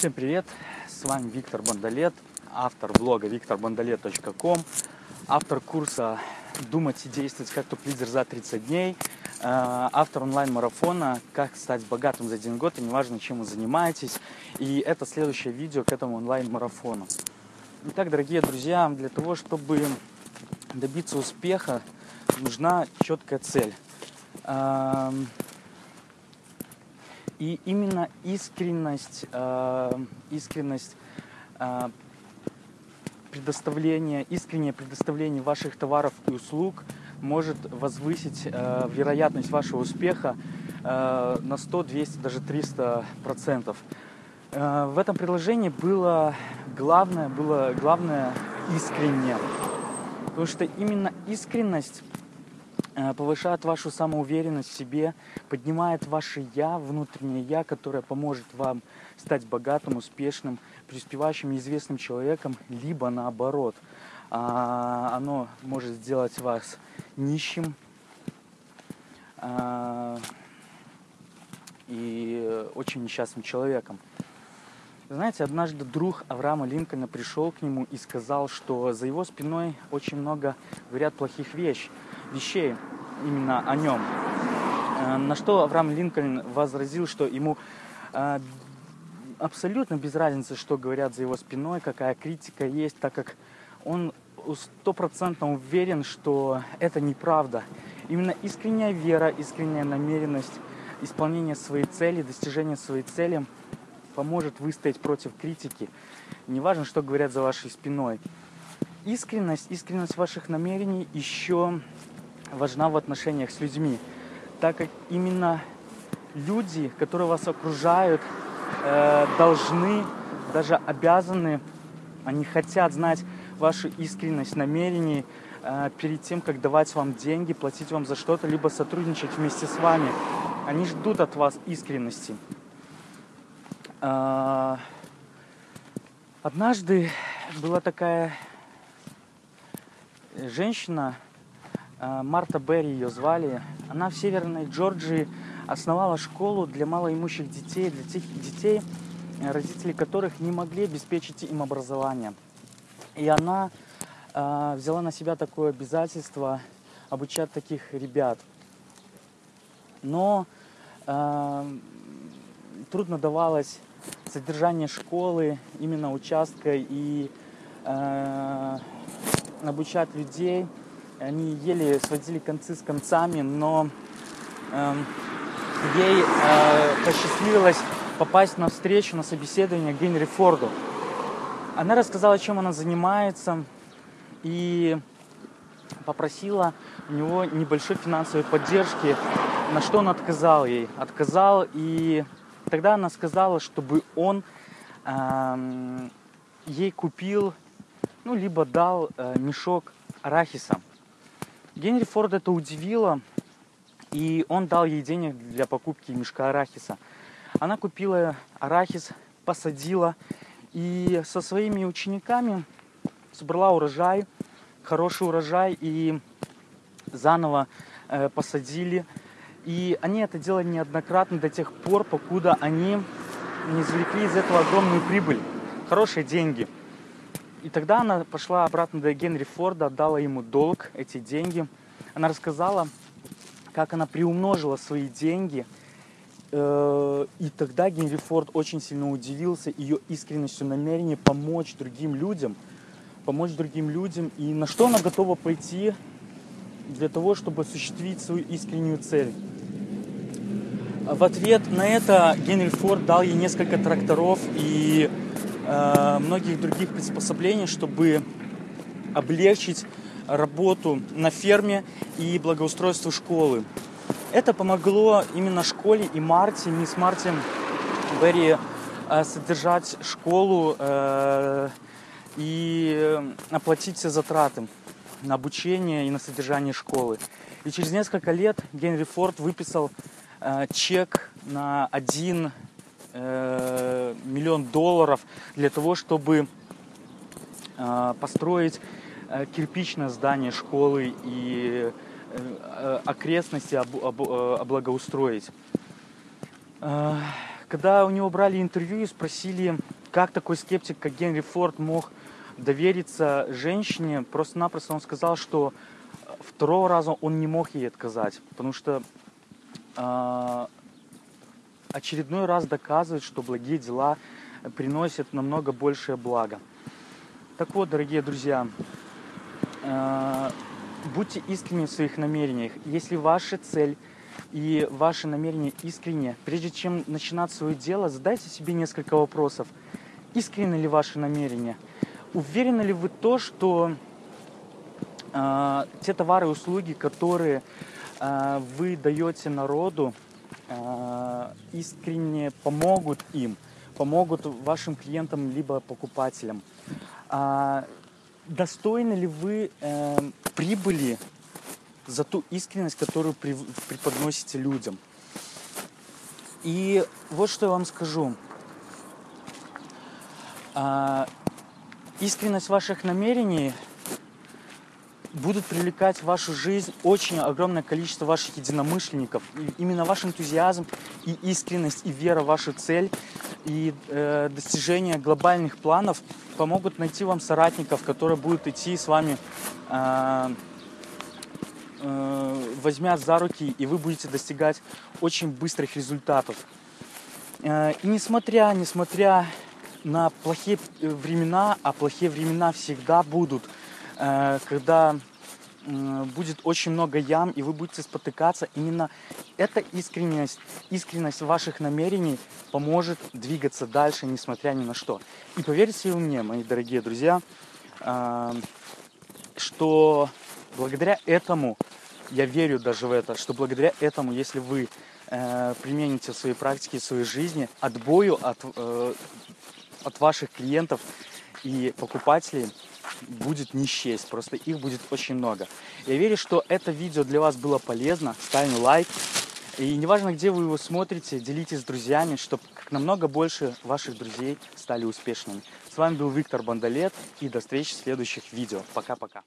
Всем привет! С вами Виктор Бондолет, автор блога викторбондолет.ком, автор курса «Думать и действовать как топ-лидер за 30 дней», э, автор онлайн-марафона «Как стать богатым за один год» и неважно, чем вы занимаетесь. И это следующее видео к этому онлайн-марафону. Итак, дорогие друзья, для того, чтобы добиться успеха, нужна четкая цель. И именно искренность, э, искренность э, предоставления, искреннее предоставление ваших товаров и услуг может возвысить э, вероятность вашего успеха на 100, 200, даже 300 процентов. В этом предложении было главное, было главное искренне. Потому что именно искренность повышает вашу самоуверенность в себе, поднимает ваше «я», внутреннее «я», которое поможет вам стать богатым, успешным, преуспевающим, известным человеком, либо наоборот. А, оно может сделать вас нищим а, и очень несчастным человеком. Знаете, однажды друг Авраама Линкольна пришел к нему и сказал, что за его спиной очень много говорят плохих вещей вещей именно о нем. Э, на что Авраам Линкольн возразил, что ему э, абсолютно без разницы, что говорят за его спиной, какая критика есть, так как он стопроцентно уверен, что это неправда. Именно искренняя вера, искренняя намеренность исполнения своей цели, достижения своей цели поможет выстоять против критики. Неважно, что говорят за вашей спиной. Искренность, искренность ваших намерений еще важна в отношениях с людьми, так как именно люди, которые вас окружают, э, должны, даже обязаны, они хотят знать вашу искренность намерений э, перед тем, как давать вам деньги, платить вам за что-то, либо сотрудничать вместе с вами. Они ждут от вас искренности. Э, однажды была такая женщина, Э, Марта Берри ее звали. Она в Северной Джорджии основала школу для малоимущих детей, для тех детей, родители которых не могли обеспечить им образование. И она э, взяла на себя такое обязательство обучать таких ребят. Но э, трудно давалось содержание школы, именно участка и э, обучать людей – они еле сводили концы с концами, но э, ей э, посчастливилось попасть на встречу, на собеседование к Генри Форду. Она рассказала, чем она занимается, и попросила у него небольшой финансовой поддержки, на что он отказал ей. Отказал, и тогда она сказала, чтобы он э, ей купил, ну, либо дал э, мешок арахиса. Генри Форд это удивило, и он дал ей денег для покупки мешка арахиса. Она купила арахис, посадила и со своими учениками собрала урожай, хороший урожай, и заново э, посадили. И они это делали неоднократно до тех пор, покуда они не извлекли из этого огромную прибыль, хорошие деньги – и тогда она пошла обратно до Генри Форда, отдала ему долг, эти деньги. Она рассказала, как она приумножила свои деньги. Э, и тогда Генри Форд очень сильно удивился ее искренностью намерения помочь другим людям. Помочь другим людям. И на что она готова пойти для того, чтобы осуществить свою искреннюю цель. В ответ на это Генри Форд дал ей несколько тракторов и Э, многих других приспособлений, чтобы облегчить работу на ферме и благоустройство школы. Это помогло именно школе и Марте, мисс Марти Берри, э, содержать школу э, и оплатить все затраты на обучение и на содержание школы. И через несколько лет Генри Форд выписал чек на один э, миллион долларов для того, чтобы э, построить э, кирпичное здание школы и э, окрестности об, об, э, облагоустроить. Э, когда у него брали интервью и спросили, как такой скептик, как Генри Форд, мог довериться женщине, просто-напросто он сказал, что второго раза он не мог ей отказать, потому что э, очередной раз доказывает, что благие дела приносят намного большее благо. Так вот, дорогие друзья, э, будьте искренни в своих намерениях. Если ваша цель и ваши намерения искренне, прежде чем начинать свое дело, задайте себе несколько вопросов. Искренне ли ваши намерения? Уверены ли вы то, что э, те товары и услуги, которые вы даете народу, э, искренне помогут им, помогут вашим клиентам либо покупателям? Э, достойны ли вы э, прибыли за ту искренность, которую преподносите людям. И вот что я вам скажу. А, искренность ваших намерений будут привлекать в вашу жизнь очень огромное количество ваших единомышленников. И именно ваш энтузиазм и искренность, и вера в вашу цель, и э, достижение глобальных планов помогут найти вам соратников, которые будут идти с вами э, э, возьмят за руки, и вы будете достигать очень быстрых результатов. Э, и несмотря, несмотря на плохие времена, а плохие времена всегда будут, э, когда э, будет очень много ям, и вы будете спотыкаться, именно эта искренность, искренность ваших намерений поможет двигаться дальше, несмотря ни на что. И поверьте мне, мои дорогие друзья, э, что благодаря этому я верю даже в это, что благодаря этому, если вы э, примените в своей практике, в своей жизни, отбою от, от ваших клиентов и покупателей будет не счесть, просто их будет очень много. Я верю, что это видео для вас было полезно, ставим лайк. И неважно, где вы его смотрите, делитесь с друзьями, чтобы как намного больше ваших друзей стали успешными. С вами был Виктор Бондолет, и до встречи в следующих видео. Пока-пока.